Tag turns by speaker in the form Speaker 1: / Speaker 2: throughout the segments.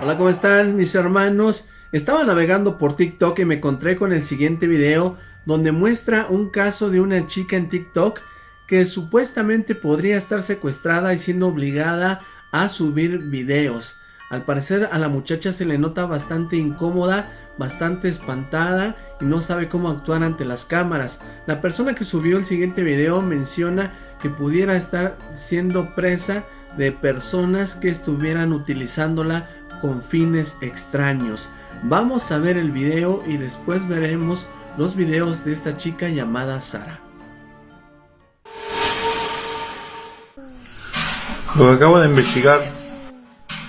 Speaker 1: Hola, ¿cómo están mis hermanos? Estaba navegando por TikTok y me encontré con el siguiente video donde muestra un caso de una chica en TikTok que supuestamente podría estar secuestrada y siendo obligada a subir videos. Al parecer a la muchacha se le nota bastante incómoda, bastante espantada y no sabe cómo actuar ante las cámaras. La persona que subió el siguiente video menciona que pudiera estar siendo presa de personas que estuvieran utilizándola con fines extraños. Vamos a ver el video y después veremos los videos de esta chica llamada Sara.
Speaker 2: Lo que acabo de investigar,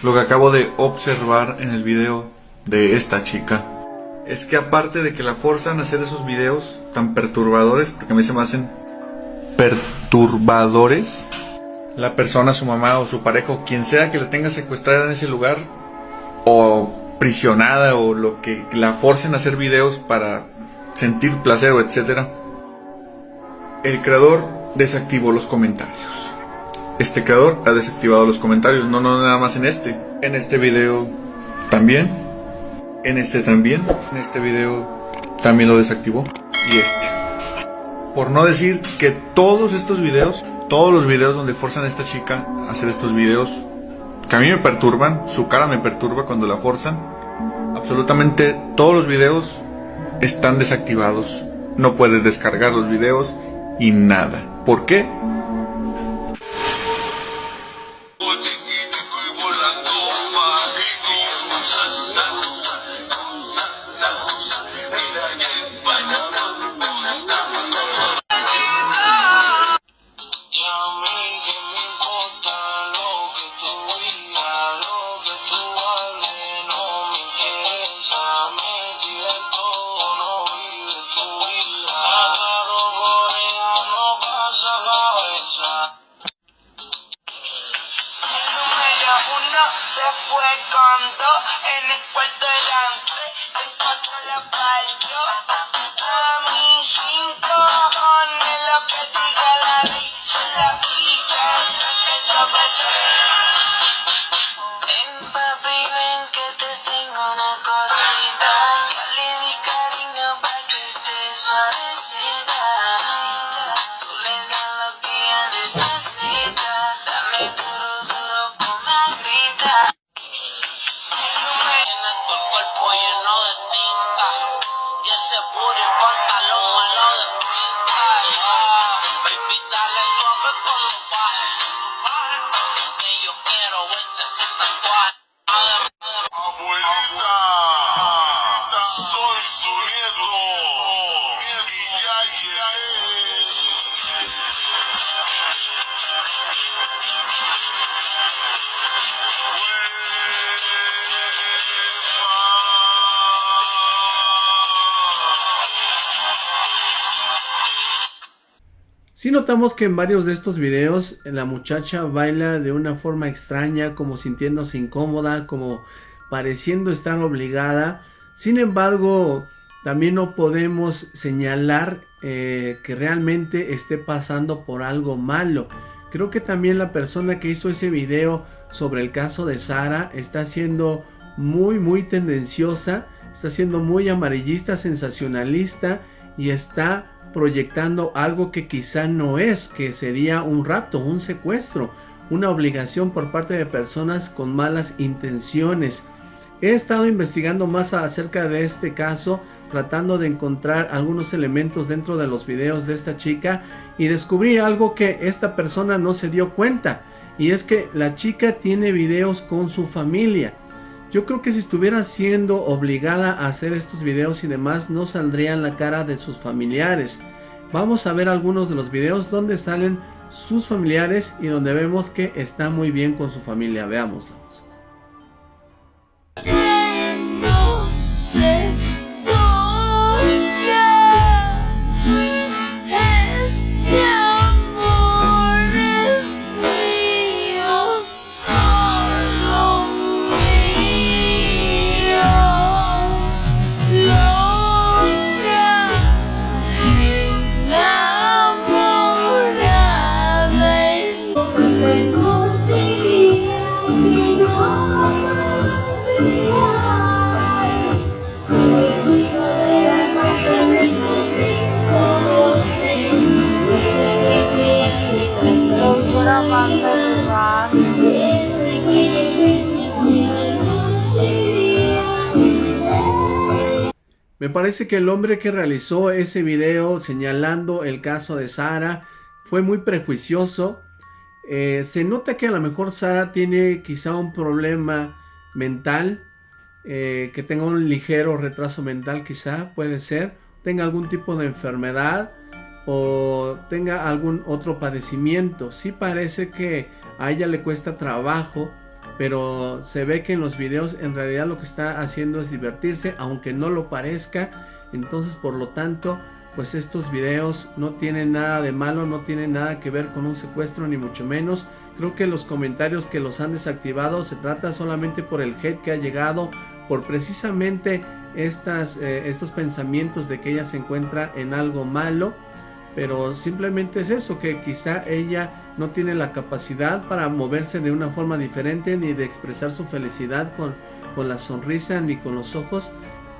Speaker 2: lo que acabo de observar en el video de esta chica, es que aparte de que la forzan a hacer esos videos tan perturbadores, porque a mí se me hacen perturbadores, la persona, su mamá o su pareja o quien sea que la tenga secuestrada en ese lugar o prisionada o lo que la forcen a hacer videos para sentir placer o etcétera. El creador desactivó los comentarios. Este creador ha desactivado los comentarios, no, no nada más en este. En este video también. En este también. En este video también lo desactivó. Y este. Por no decir que todos estos videos, todos los videos donde forzan a esta chica a hacer estos videos, que a mí me perturban, su cara me perturba cuando la forzan. Absolutamente todos los videos están desactivados. No puedes descargar los videos y nada. ¿Por qué?
Speaker 3: Tiene todo el cuerpo
Speaker 1: Si notamos que en varios de estos videos la muchacha baila de una forma extraña, como sintiéndose incómoda, como pareciendo estar obligada. Sin embargo, también no podemos señalar eh, que realmente esté pasando por algo malo. Creo que también la persona que hizo ese video sobre el caso de Sara está siendo muy muy tendenciosa, está siendo muy amarillista, sensacionalista y está proyectando algo que quizá no es, que sería un rapto, un secuestro, una obligación por parte de personas con malas intenciones. He estado investigando más acerca de este caso, tratando de encontrar algunos elementos dentro de los videos de esta chica y descubrí algo que esta persona no se dio cuenta y es que la chica tiene videos con su familia. Yo creo que si estuviera siendo obligada a hacer estos videos y demás no saldrían la cara de sus familiares. Vamos a ver algunos de los videos donde salen sus familiares y donde vemos que está muy bien con su familia. Veámoslos. Me parece que el hombre que realizó ese video señalando el caso de Sara fue muy prejuicioso. Eh, se nota que a lo mejor Sara tiene quizá un problema mental, eh, que tenga un ligero retraso mental quizá, puede ser, tenga algún tipo de enfermedad o tenga algún otro padecimiento. Sí parece que a ella le cuesta trabajo, pero se ve que en los videos en realidad lo que está haciendo es divertirse, aunque no lo parezca. Entonces, por lo tanto, pues estos videos no tienen nada de malo, no tienen nada que ver con un secuestro, ni mucho menos. Creo que los comentarios que los han desactivado se trata solamente por el hate que ha llegado, por precisamente estas, eh, estos pensamientos de que ella se encuentra en algo malo pero simplemente es eso, que quizá ella no tiene la capacidad para moverse de una forma diferente ni de expresar su felicidad con, con la sonrisa ni con los ojos,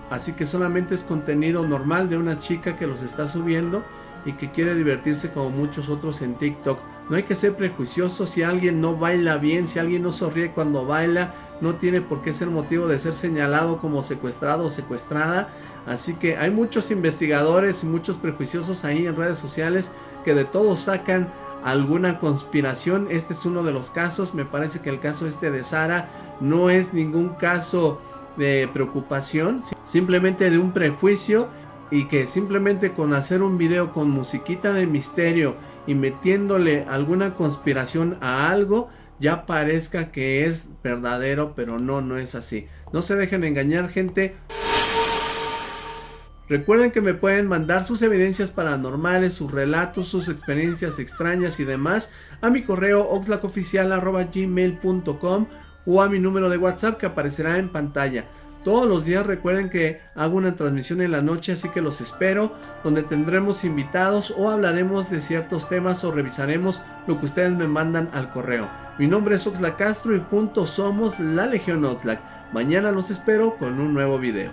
Speaker 1: así que solamente es contenido normal de una chica que los está subiendo y que quiere divertirse como muchos otros en TikTok. No hay que ser prejuicioso si alguien no baila bien, si alguien no sonríe cuando baila, no tiene por qué ser motivo de ser señalado como secuestrado o secuestrada. Así que hay muchos investigadores y muchos prejuiciosos ahí en redes sociales que de todo sacan alguna conspiración. Este es uno de los casos. Me parece que el caso este de Sara no es ningún caso de preocupación, simplemente de un prejuicio y que simplemente con hacer un video con musiquita de misterio y metiéndole alguna conspiración a algo ya parezca que es verdadero, pero no, no es así. No se dejen engañar, gente. Recuerden que me pueden mandar sus evidencias paranormales, sus relatos, sus experiencias extrañas y demás a mi correo oxlacoficial.gmail.com o a mi número de WhatsApp que aparecerá en pantalla. Todos los días recuerden que hago una transmisión en la noche, así que los espero, donde tendremos invitados o hablaremos de ciertos temas o revisaremos lo que ustedes me mandan al correo. Mi nombre es Oxlack Castro y juntos somos la Legión Oxlack. Mañana los espero con un nuevo video.